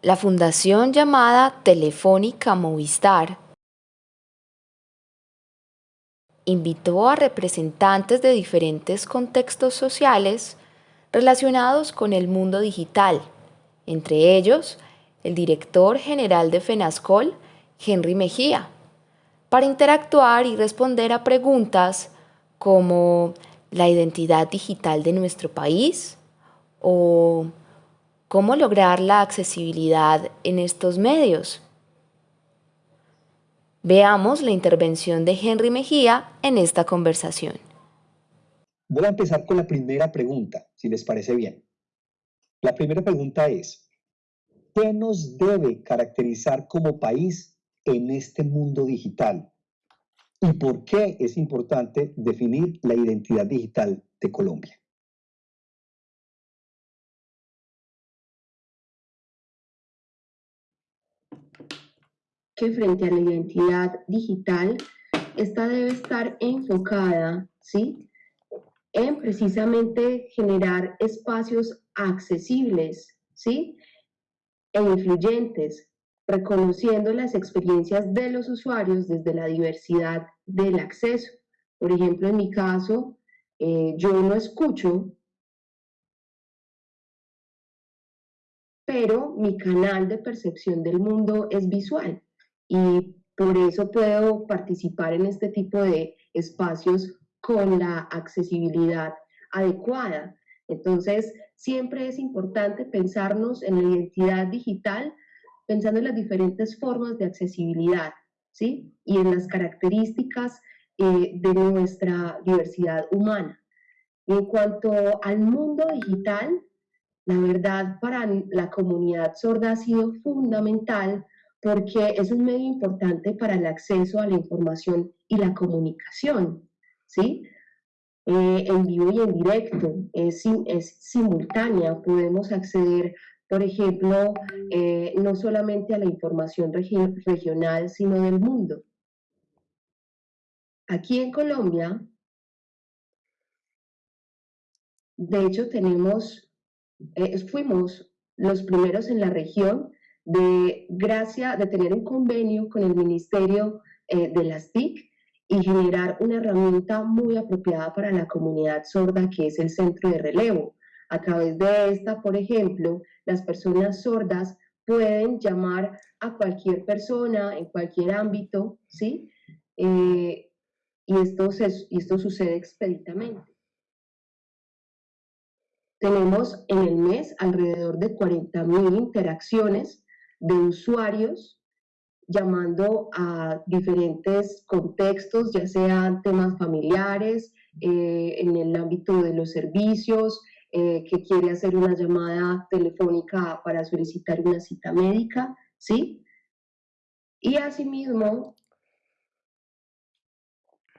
La fundación llamada Telefónica Movistar invitó a representantes de diferentes contextos sociales relacionados con el mundo digital, entre ellos el director general de FENASCOL, Henry Mejía, para interactuar y responder a preguntas como la identidad digital de nuestro país o cómo lograr la accesibilidad en estos medios. Veamos la intervención de Henry Mejía en esta conversación. Voy a empezar con la primera pregunta, si les parece bien. La primera pregunta es, ¿qué nos debe caracterizar como país en este mundo digital? ¿Y por qué es importante definir la identidad digital de Colombia? Que frente a la identidad digital, esta debe estar enfocada, ¿sí? En precisamente generar espacios accesibles, ¿sí? E influyentes, reconociendo las experiencias de los usuarios desde la diversidad del acceso. Por ejemplo, en mi caso, eh, yo no escucho, pero mi canal de percepción del mundo es visual y por eso puedo participar en este tipo de espacios con la accesibilidad adecuada. Entonces, siempre es importante pensarnos en la identidad digital, pensando en las diferentes formas de accesibilidad, ¿sí? Y en las características eh, de nuestra diversidad humana. Y en cuanto al mundo digital, la verdad para la comunidad sorda ha sido fundamental porque es un medio importante para el acceso a la información y la comunicación, ¿sí? Eh, en vivo y en directo, es, simultánea, podemos acceder, por ejemplo, eh, no solamente a la información regional, sino del mundo. Aquí en Colombia, de hecho, tenemos, eh, fuimos los primeros en la región de gracia de tener un convenio con el Ministerio eh, de las TIC y generar una herramienta muy apropiada para la comunidad sorda que es el centro de relevo. A través de esta, por ejemplo, las personas sordas pueden llamar a cualquier persona en cualquier ámbito, ¿sí? Eh, y, esto y esto sucede expeditamente. Tenemos en el mes alrededor de 40.000 interacciones de usuarios llamando a diferentes contextos, ya sean temas familiares, eh, en el ámbito de los servicios, eh, que quiere hacer una llamada telefónica para solicitar una cita médica, ¿sí? Y asimismo,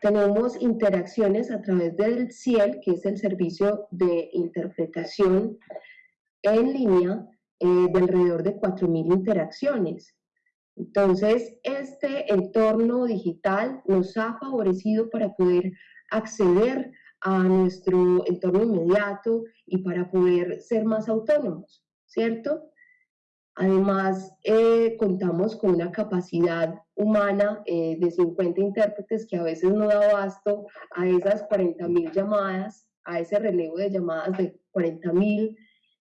tenemos interacciones a través del CIEL, que es el servicio de interpretación en línea, eh, de alrededor de 4.000 interacciones. Entonces, este entorno digital nos ha favorecido para poder acceder a nuestro entorno inmediato y para poder ser más autónomos, ¿cierto? Además, eh, contamos con una capacidad humana eh, de 50 intérpretes que a veces no da abasto a esas 40.000 llamadas, a ese relevo de llamadas de 40.000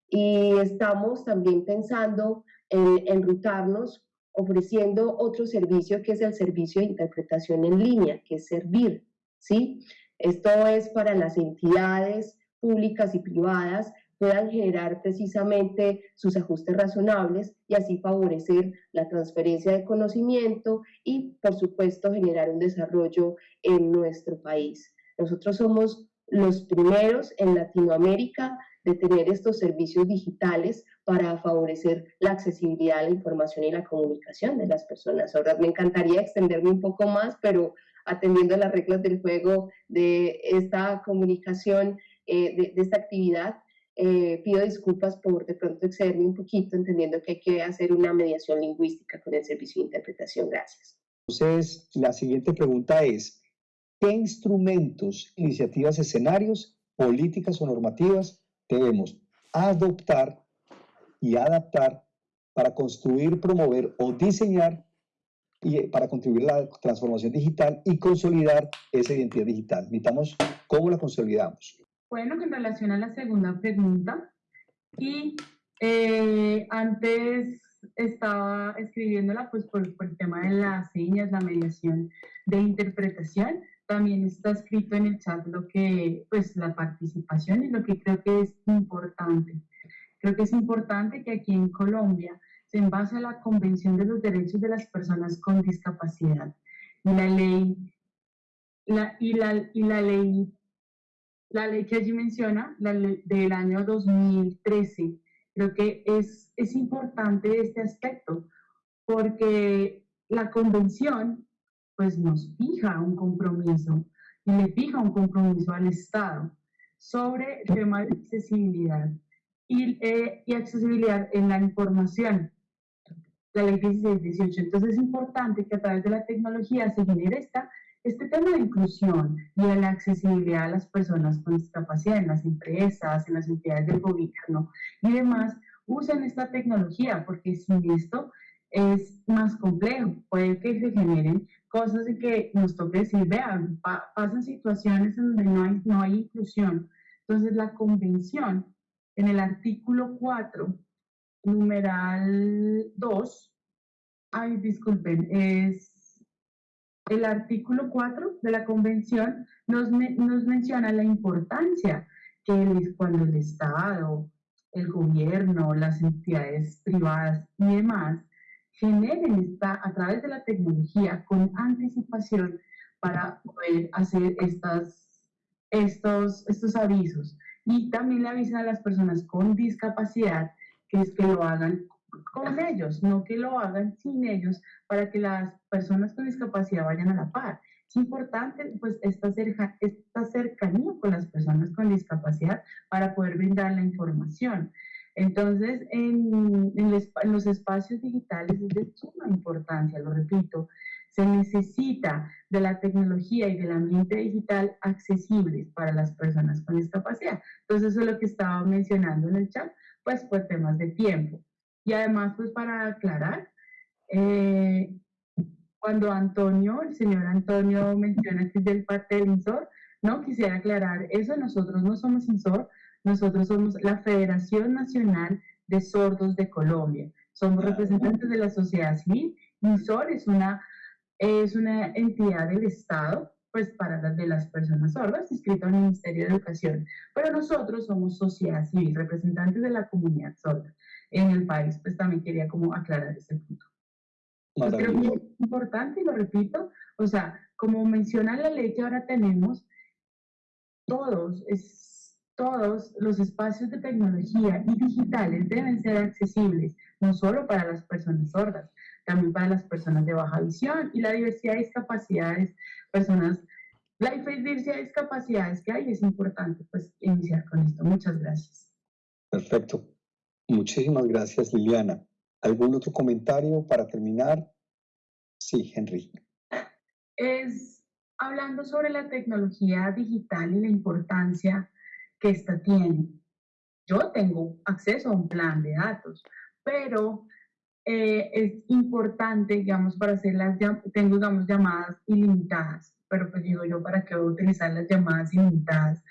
y estamos también pensando en enrutarnos ofreciendo otro servicio que es el servicio de interpretación en línea, que es Servir, ¿sí? Esto es para las entidades públicas y privadas puedan generar precisamente sus ajustes razonables y así favorecer la transferencia de conocimiento y, por supuesto, generar un desarrollo en nuestro país. Nosotros somos los primeros en Latinoamérica de tener estos servicios digitales para favorecer la accesibilidad a la información y la comunicación de las personas sordas. Me encantaría extenderme un poco más, pero atendiendo las reglas del juego de esta comunicación, eh, de, esta actividad, eh, pido disculpas por de pronto excederme un poquito, entendiendo que hay que hacer una mediación lingüística con el servicio de interpretación. Gracias. Entonces, la siguiente pregunta es, ¿qué instrumentos, iniciativas, escenarios, políticas o normativas debemos adoptar y adaptar para construir, promover o diseñar y eh, para contribuir a la transformación digital y consolidar esa identidad digital. Necesitamos cómo la consolidamos. Bueno, en relación a la segunda pregunta, y eh, antes estaba escribiéndola pues por, por, el tema de las señas, la mediación de interpretación, también está escrito en el chat lo que, pues la participación y lo que creo que es importante. Creo que es importante que aquí en Colombia se base a la Convención de los Derechos de las Personas con Discapacidad y la ley, la, y, la, y la ley, la ley que allí menciona, la ley del año 2013, creo que es, es importante este aspecto, porque la convención pues nos fija un compromiso y le fija un compromiso al Estado sobre el tema de accesibilidad y, eh, y accesibilidad en la información la ley 1618. Entonces es importante que a través de la tecnología se genere esta, este tema de inclusión y de la accesibilidad a las personas con discapacidad en las empresas, en las entidades del gobierno y demás, usen esta tecnología, porque sin esto es más complejo. Puede que se generen cosas en que nos toque decir, vean, pasan situaciones en donde no hay, no hay inclusión. Entonces la convención en el artículo 4 numeral 2, ay, disculpen, es el artículo 4 de la convención nos, nos menciona la importancia que cuando el Estado, el gobierno, las entidades privadas y demás generen esta, a través de la tecnología con anticipación para poder hacer estas, estos, estos avisos. Y también le avisan a las personas con discapacidad que es que lo hagan con ellos, no que lo hagan sin ellos, para que las personas con discapacidad vayan a la par. Es importante pues esta, cerca, esta cercanía con las personas con discapacidad para poder brindar la información. Entonces, en, en, los espacios digitales es de suma importancia, lo repito, se necesita de la tecnología y del ambiente digital accesibles para las personas con discapacidad. Entonces, eso es lo que estaba mencionando en el chat, pues por temas de tiempo. Y además, pues para aclarar, eh, cuando Antonio, el señor Antonio menciona que es del parte del INSOR, no quisiera aclarar eso, nosotros no somos INSOR, nosotros somos la Federación Nacional de Sordos de Colombia, somos representantes de la sociedad civil, INSOR es una, es una entidad del Estado pues para las de las personas sordas, inscrito al Ministerio de Educación. Pero nosotros somos sociedad civil, representantes de la comunidad sorda en el país, pues también quería como aclarar ese punto. Pues creo que es importante, y lo repito, o sea, como menciona la ley que ahora tenemos, todos, es, todos los espacios de tecnología y digitales deben ser accesibles, no solo para las personas sordas, también para las personas de baja visión y la diversidad de discapacidades, personas, la diversidad de discapacidades que hay, es importante pues iniciar con esto. Muchas gracias. Perfecto. Muchísimas gracias, Liliana. ¿Algún otro comentario para terminar? Sí, Henry. Es hablando sobre la tecnología digital y la importancia que ésta tiene. Yo tengo acceso a un plan de datos, pero eh, es importante, digamos, para hacer las, tengo, digamos, llamadas ilimitadas, pero pues digo yo, ¿para qué voy a utilizar las llamadas ilimitadas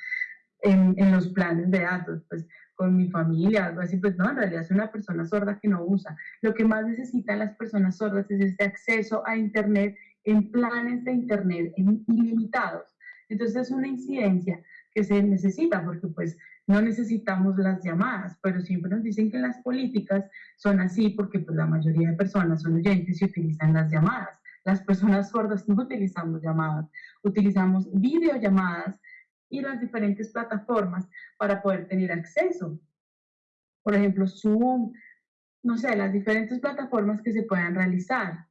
en, en los planes de datos? Pues con mi familia, algo así, pues no, en realidad soy una persona sorda que no usa. Lo que más necesitan las personas sordas es este acceso a Internet en planes de Internet ilimitados. Entonces es una incidencia que se necesita porque pues no necesitamos las llamadas, pero siempre nos dicen que las políticas son así porque pues, la mayoría de personas son oyentes y utilizan las llamadas. Las personas sordas no utilizamos llamadas, utilizamos videollamadas y las diferentes plataformas para poder tener acceso. Por ejemplo, Zoom, no sé, las diferentes plataformas que se puedan realizar.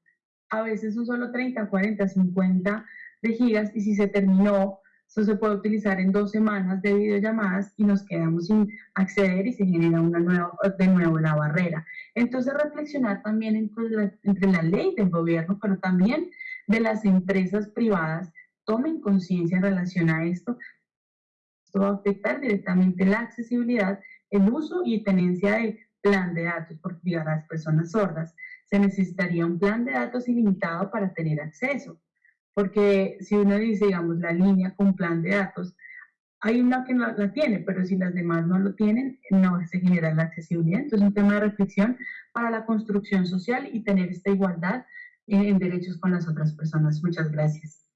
A veces son solo 30, 40, 50 de gigas y si se terminó esto se puede utilizar en dos semanas de videollamadas y nos quedamos sin acceder y se genera una nueva, de nuevo la barrera. Entonces, reflexionar también entre la, entre la ley del gobierno, pero también de las empresas privadas, tomen conciencia en relación a esto. Esto va a afectar directamente la accesibilidad, el uso y tenencia de, plan de datos por para las personas sordas. Se necesitaría un plan de datos ilimitado para tener acceso, porque si uno dice, digamos, la línea con plan de datos, hay una que no la tiene, pero si las demás no lo tienen, no se genera la accesibilidad. Entonces, es un tema de reflexión para la construcción social y tener esta igualdad en derechos con las otras personas. Muchas gracias.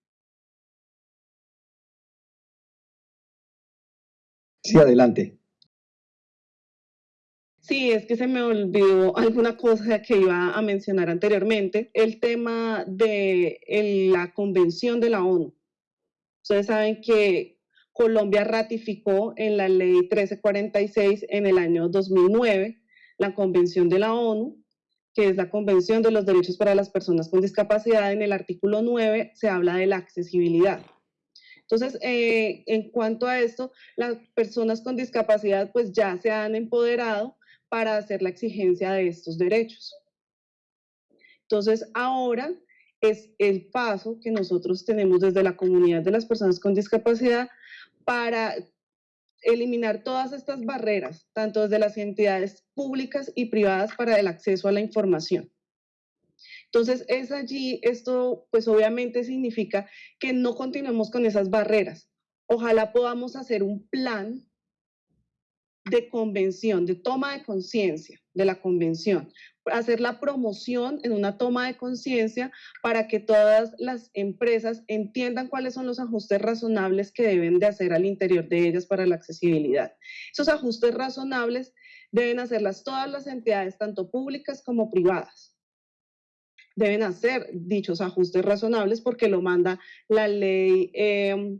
Sí, adelante. Sí, es que se me olvidó alguna cosa que iba a mencionar anteriormente, el tema de la convención de la ONU. Ustedes saben que Colombia ratificó en la ley 1346 en el año 2009 la convención de la ONU, que es la Convención de los Derechos para las Personas con Discapacidad. En el artículo 9 se habla de la accesibilidad. Entonces, eh, en cuanto a esto, las personas con discapacidad pues ya se han empoderado para hacer la exigencia de estos derechos. Entonces, ahora es el paso que nosotros tenemos desde la comunidad de las personas con discapacidad para eliminar todas estas barreras, tanto desde las entidades públicas y privadas para el acceso a la información. Entonces, es allí, esto pues obviamente significa que no continuemos con esas barreras. Ojalá podamos hacer un plan de convención, de toma de conciencia de la convención, hacer la promoción en una toma de conciencia para que todas las empresas entiendan cuáles son los ajustes razonables que deben de hacer al interior de ellas para la accesibilidad. Esos ajustes razonables deben hacerlas todas las entidades, tanto públicas como privadas. Deben hacer dichos ajustes razonables porque lo manda la ley eh,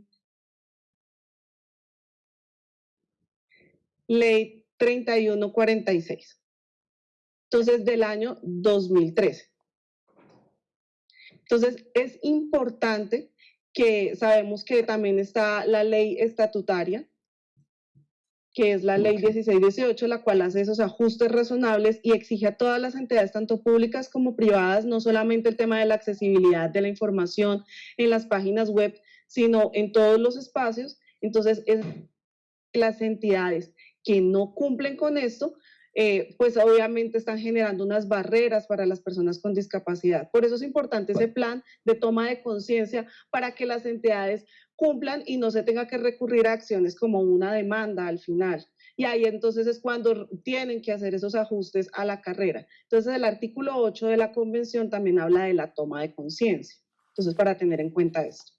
ley 3146. Entonces, del año 2013. Entonces, es importante que sabemos que también está la ley estatutaria, que es la ley 1618, la cual hace esos ajustes razonables y exige a todas las entidades, tanto públicas como privadas, no solamente el tema de la accesibilidad de la información en las páginas web, sino en todos los espacios. Entonces, es las entidades que no cumplen con esto, eh, pues obviamente están generando unas barreras para las personas con discapacidad. Por eso es importante ese plan de toma de conciencia para que las entidades cumplan y no se tenga que recurrir a acciones como una demanda al final. Y ahí entonces es cuando tienen que hacer esos ajustes a la carrera. Entonces el artículo 8 de la convención también habla de la toma de conciencia. Entonces para tener en cuenta esto.